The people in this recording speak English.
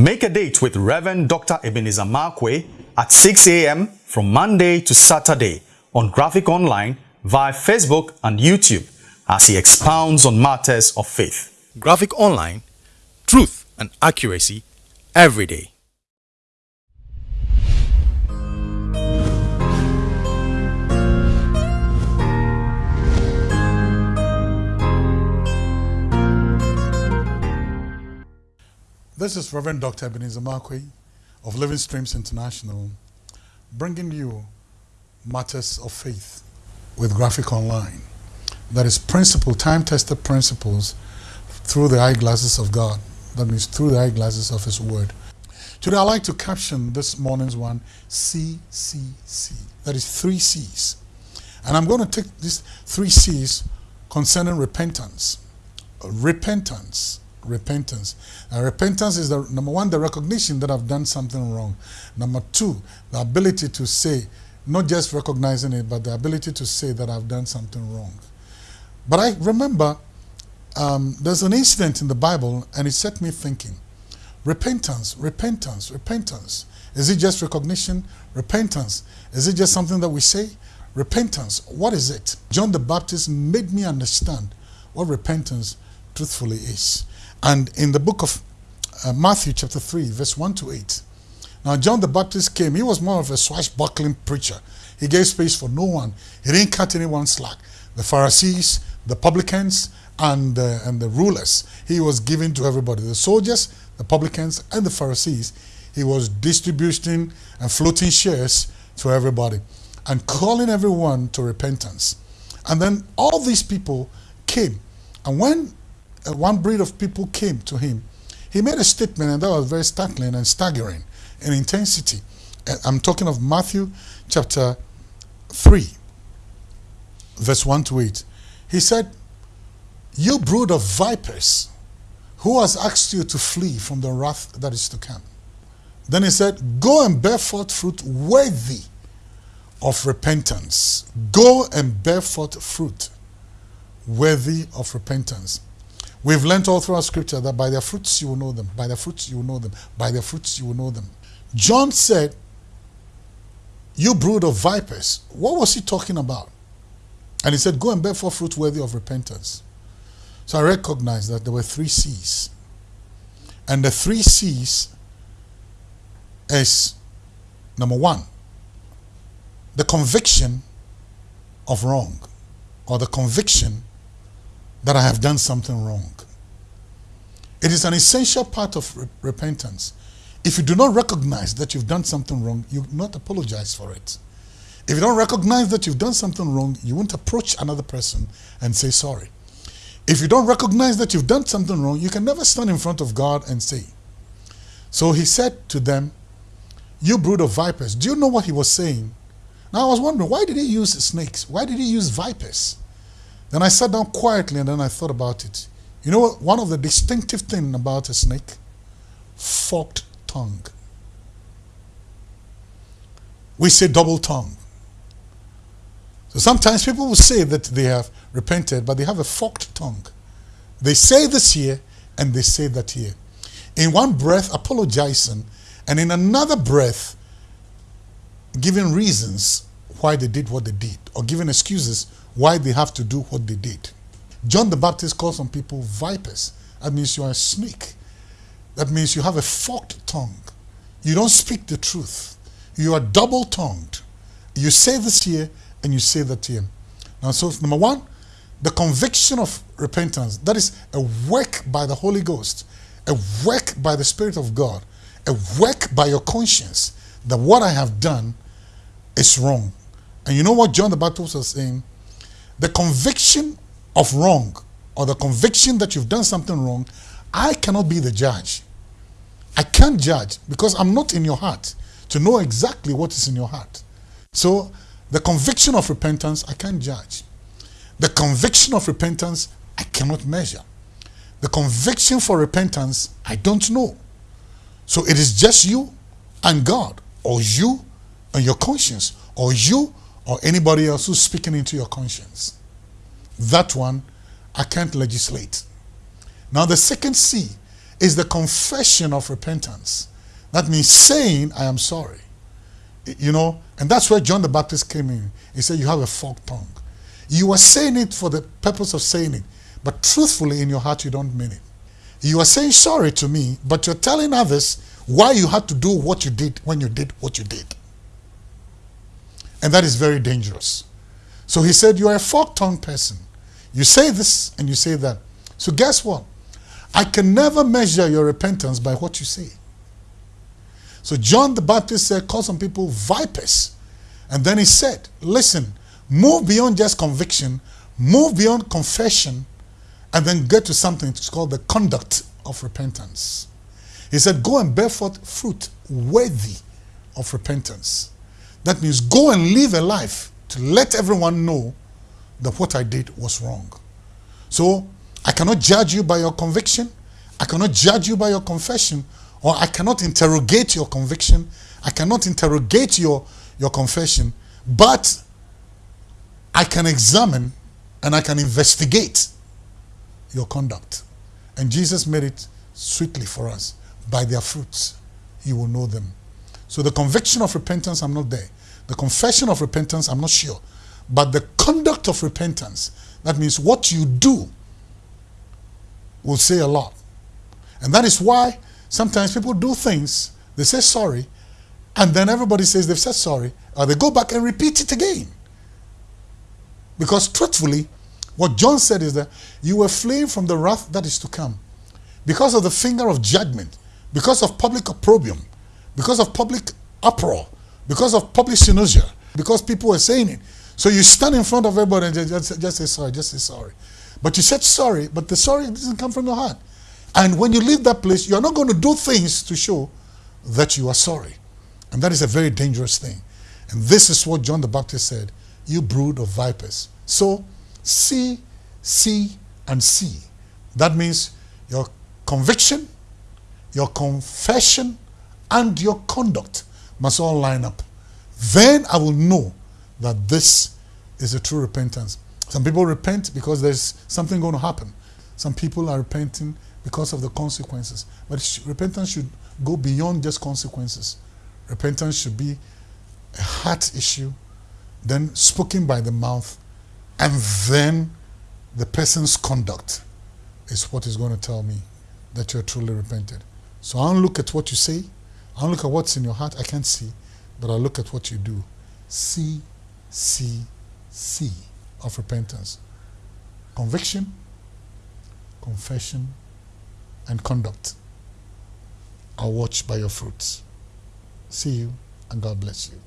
Make a date with Reverend Dr. Ebenezer Markwei at 6 a.m. from Monday to Saturday on Graphic Online via Facebook and YouTube as he expounds on matters of faith. Graphic Online, truth and accuracy every day. This is Reverend Dr. Ebenezer Markwei of Living Streams International, bringing you matters of faith with Graphic Online. That is principle, time-tested principles through the eyeglasses of God. That means through the eyeglasses of His Word. Today I'd like to caption this morning's one, CCC. That is three C's. And I'm going to take these three C's concerning repentance. Repentance repentance. Now, repentance is the number one, the recognition that I've done something wrong. Number two, the ability to say, not just recognizing it, but the ability to say that I've done something wrong. But I remember um, there's an incident in the Bible, and it set me thinking. Repentance, repentance, repentance. Is it just recognition? Repentance. Is it just something that we say? Repentance. What is it? John the Baptist made me understand what repentance truthfully is. And in the book of uh, Matthew chapter 3, verse 1 to 8, now John the Baptist came. He was more of a swashbuckling preacher. He gave space for no one. He didn't cut anyone slack. The Pharisees, the publicans, and, and the rulers, he was giving to everybody. The soldiers, the publicans, and the Pharisees, he was distributing and floating shares to everybody and calling everyone to repentance. And then all these people came. And when uh, one breed of people came to him, he made a statement and that was very startling and staggering in intensity. Uh, I'm talking of Matthew chapter 3, verse 1 to 8. He said, You brood of vipers, who has asked you to flee from the wrath that is to come? Then he said, Go and bear forth fruit worthy of repentance. Go and bear forth fruit worthy of repentance. We've learnt all throughout scripture that by their fruits you will know them, by their fruits you will know them, by their fruits you will know them. John said, You brood of vipers. What was he talking about? And he said, Go and bear forth fruit worthy of repentance. So I recognized that there were three C's. And the three C's is number one, the conviction of wrong, or the conviction that I have done something wrong. It is an essential part of re repentance. If you do not recognize that you've done something wrong, you not apologize for it. If you don't recognize that you've done something wrong, you won't approach another person and say sorry. If you don't recognize that you've done something wrong, you can never stand in front of God and say. So he said to them, You brood of vipers. Do you know what he was saying? Now I was wondering, why did he use snakes? Why did he use vipers? Then I sat down quietly and then I thought about it. You know? One of the distinctive things about a snake? Forked tongue. We say double tongue. So sometimes people will say that they have repented, but they have a forked tongue. They say this here and they say that here. In one breath, apologizing, and in another breath, giving reasons why they did what they did, or giving excuses why they have to do what they did. John the Baptist calls some people vipers. That means you are a snake. That means you have a forked tongue. You don't speak the truth. You are double-tongued. You say this here and you say that here. Now, so number one, the conviction of repentance. That is a work by the Holy Ghost, a work by the Spirit of God, a work by your conscience that what I have done is wrong. And you know what John the Baptist was saying? the conviction of wrong or the conviction that you've done something wrong, I cannot be the judge. I can't judge because I'm not in your heart to know exactly what is in your heart. So the conviction of repentance, I can't judge. The conviction of repentance, I cannot measure. The conviction for repentance, I don't know. So it is just you and God, or you and your conscience, or you or anybody else who's speaking into your conscience. That one, I can't legislate. Now the second C is the confession of repentance. That means saying, I am sorry. You know, and that's where John the Baptist came in. He said, You have a forked tongue. You are saying it for the purpose of saying it, but truthfully in your heart, you don't mean it. You are saying sorry to me, but you're telling others why you had to do what you did when you did what you did. And that is very dangerous. So he said, You are a forked tongue person. You say this and you say that. So guess what? I can never measure your repentance by what you say. So John the Baptist said, call some people vipers. And then he said, listen, move beyond just conviction, move beyond confession, and then get to something it's called the conduct of repentance. He said, go and bear forth fruit worthy of repentance. That means go and live a life to let everyone know that what I did was wrong. So I cannot judge you by your conviction. I cannot judge you by your confession. Or I cannot interrogate your conviction. I cannot interrogate your, your confession. But I can examine and I can investigate your conduct. And Jesus made it sweetly for us. By their fruits, you will know them. So the conviction of repentance, I'm not there. The confession of repentance, I'm not sure. But the conduct of repentance, that means what you do, will say a lot. And that is why sometimes people do things, they say sorry, and then everybody says they've said sorry, or they go back and repeat it again. Because truthfully, what John said is that you were fleeing from the wrath that is to come because of the finger of judgment, because of public opprobrium, because of public uproar, because of public synagogue, because people were saying it. So you stand in front of everybody and just, just say sorry, just say sorry. But you said sorry, but the sorry doesn't come from your heart. And when you leave that place, you're not going to do things to show that you are sorry. And that is a very dangerous thing. And this is what John the Baptist said You brood of vipers. So, see, see, and see. That means your conviction, your confession, and your conduct must all line up. Then I will know that this is a true repentance. Some people repent because there's something going to happen. Some people are repenting because of the consequences. But repentance should go beyond just consequences. Repentance should be a heart issue, then spoken by the mouth, and then the person's conduct is what is going to tell me that you're truly repented. So I don't look at what you say, I don't look at what's in your heart, I can't see, but I look at what you do. See, see, see of repentance conviction, confession, and conduct are watched by your fruits. See you, and God bless you.